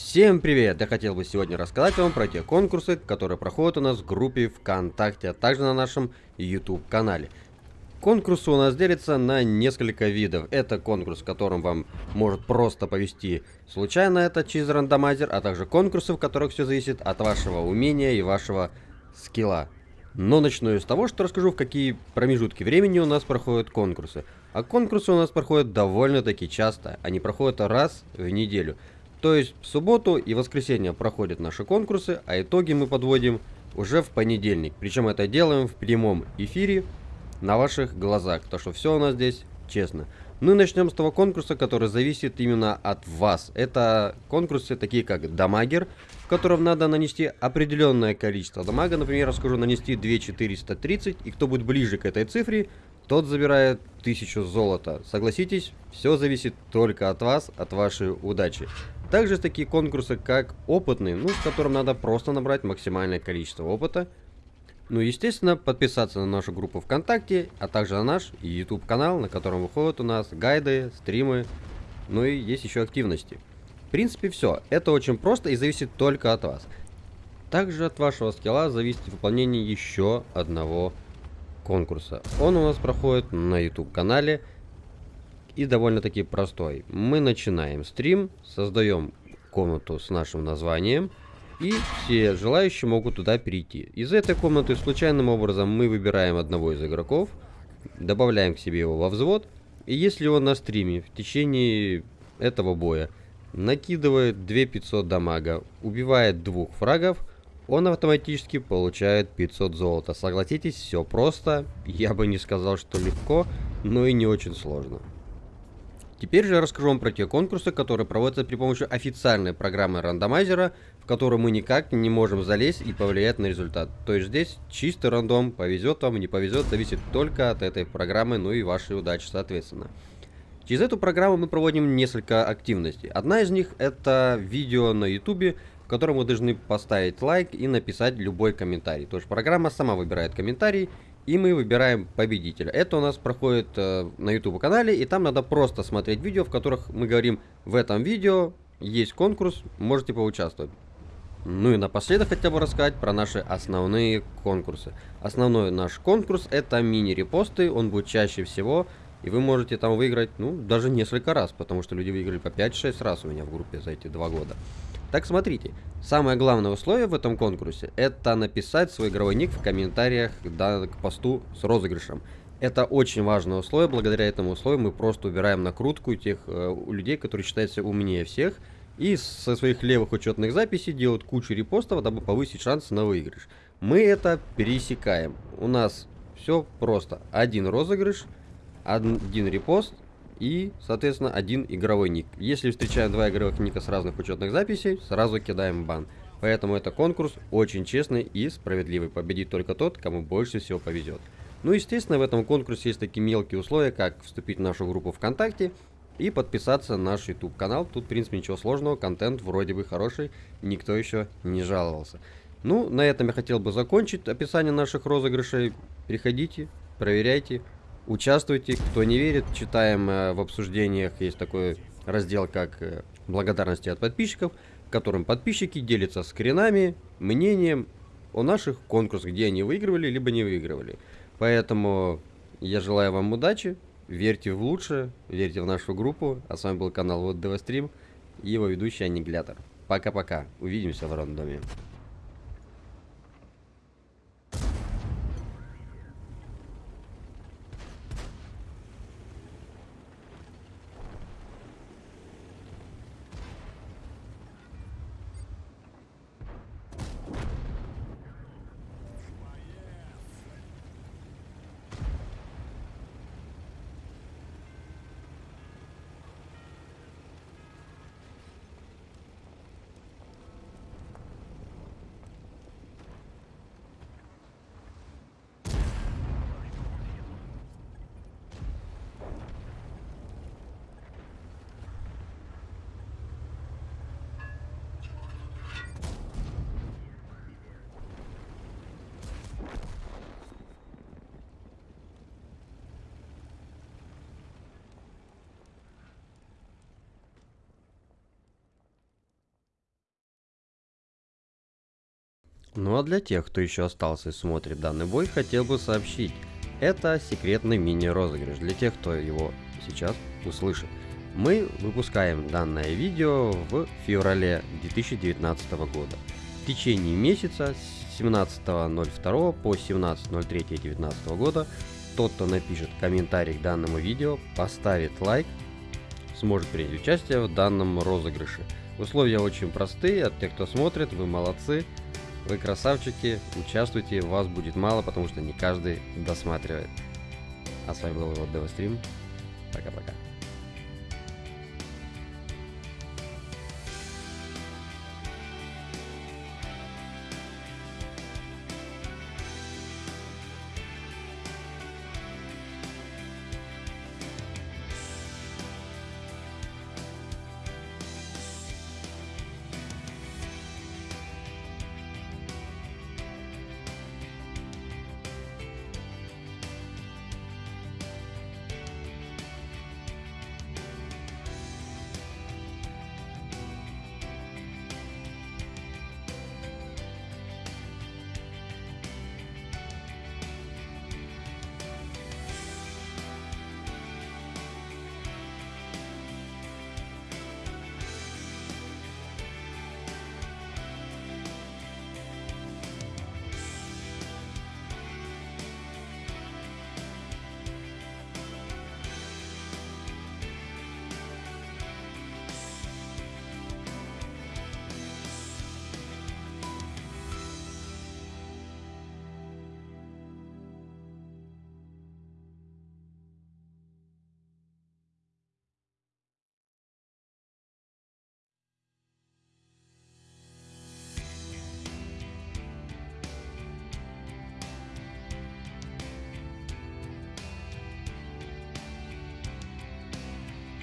Всем привет! Я хотел бы сегодня рассказать вам про те конкурсы, которые проходят у нас в группе ВКонтакте, а также на нашем YouTube канале. Конкурсы у нас делятся на несколько видов. Это конкурс, в котором вам может просто повести случайно это через рандомайзер, а также конкурсы, в которых все зависит от вашего умения и вашего скилла. Но начну я с того, что расскажу, в какие промежутки времени у нас проходят конкурсы. А конкурсы у нас проходят довольно-таки часто. Они проходят раз в неделю. То есть в субботу и воскресенье проходят наши конкурсы, а итоги мы подводим уже в понедельник. Причем это делаем в прямом эфире на ваших глазах, то что все у нас здесь честно. Ну и начнем с того конкурса, который зависит именно от вас. Это конкурсы такие как дамагер, в котором надо нанести определенное количество дамага. Например, я скажу нанести 2430, и кто будет ближе к этой цифре, тот забирает 1000 золота. Согласитесь, все зависит только от вас, от вашей удачи. Также такие конкурсы, как опытный, ну, в котором надо просто набрать максимальное количество опыта. Ну, естественно, подписаться на нашу группу ВКонтакте, а также на наш YouTube канал, на котором выходят у нас гайды, стримы, ну и есть еще активности. В принципе, все. Это очень просто и зависит только от вас. Также от вашего скилла зависит выполнение еще одного конкурса. Он у нас проходит на YouTube канале и довольно-таки простой. Мы начинаем стрим, создаем комнату с нашим названием, и все желающие могут туда перейти. Из этой комнаты случайным образом мы выбираем одного из игроков, добавляем к себе его во взвод, и если он на стриме в течение этого боя накидывает 2500 дамага, убивает двух фрагов, он автоматически получает 500 золота. Согласитесь, все просто. Я бы не сказал, что легко, но и не очень сложно. Теперь же я расскажу вам про те конкурсы, которые проводятся при помощи официальной программы рандомайзера, в которую мы никак не можем залезть и повлиять на результат. То есть здесь чистый рандом, повезет вам, не повезет, зависит только от этой программы, ну и вашей удачи соответственно. Через эту программу мы проводим несколько активностей. Одна из них это видео на ютубе, в котором вы должны поставить лайк и написать любой комментарий. То есть программа сама выбирает комментарий и мы выбираем победителя. Это у нас проходит э, на YouTube канале, и там надо просто смотреть видео, в которых мы говорим, в этом видео есть конкурс, можете поучаствовать. Ну и напоследок хотя бы рассказать про наши основные конкурсы. Основной наш конкурс это мини-репосты, он будет чаще всего, и вы можете там выиграть, ну, даже несколько раз, потому что люди выиграли по 5-6 раз у меня в группе за эти два года. Так смотрите, самое главное условие в этом конкурсе это написать свой игровой ник в комментариях да, к посту с розыгрышем. Это очень важное условие, благодаря этому условию мы просто убираем накрутку тех э, людей, которые считаются умнее всех, и со своих левых учетных записей делают кучу репостов, дабы повысить шансы на выигрыш. Мы это пересекаем. У нас все просто. Один розыгрыш, один репост, и, соответственно, один игровой ник. Если встречаем два игровых ника с разных учетных записей, сразу кидаем бан. Поэтому это конкурс очень честный и справедливый. Победит только тот, кому больше всего повезет. Ну, естественно, в этом конкурсе есть такие мелкие условия, как вступить в нашу группу ВКонтакте и подписаться на наш YouTube канал. Тут, в принципе, ничего сложного, контент вроде бы хороший, никто еще не жаловался. Ну, на этом я хотел бы закончить описание наших розыгрышей. Приходите, проверяйте, Участвуйте, кто не верит, читаем э, в обсуждениях, есть такой раздел, как э, благодарности от подписчиков, в котором подписчики делятся скринами, мнением о наших конкурсах, где они выигрывали, либо не выигрывали. Поэтому я желаю вам удачи, верьте в лучшее, верьте в нашу группу. А с вами был канал Вот Стрим и его ведущий Аннигилятор. Пока-пока, увидимся в рандоме. Ну а для тех, кто еще остался и смотрит данный бой, хотел бы сообщить. Это секретный мини-розыгрыш для тех, кто его сейчас услышит. Мы выпускаем данное видео в феврале 2019 года. В течение месяца с 17.02 по 17.03.2019 года тот, кто напишет комментарий к данному видео, поставит лайк, сможет принять участие в данном розыгрыше. Условия очень простые, от тех, кто смотрит, вы молодцы, вы красавчики, участвуйте, вас будет мало, потому что не каждый досматривает. А с вами был вот Девастрим. Пока-пока.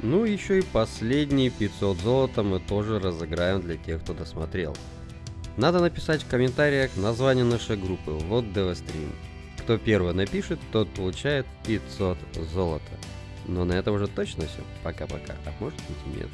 Ну еще и последние 500 золота мы тоже разыграем для тех, кто досмотрел. Надо написать в комментариях название нашей группы, вот DevStream. Кто первый напишет, тот получает 500 золота. Но на этом уже точно все. Пока-пока. А может быть нет.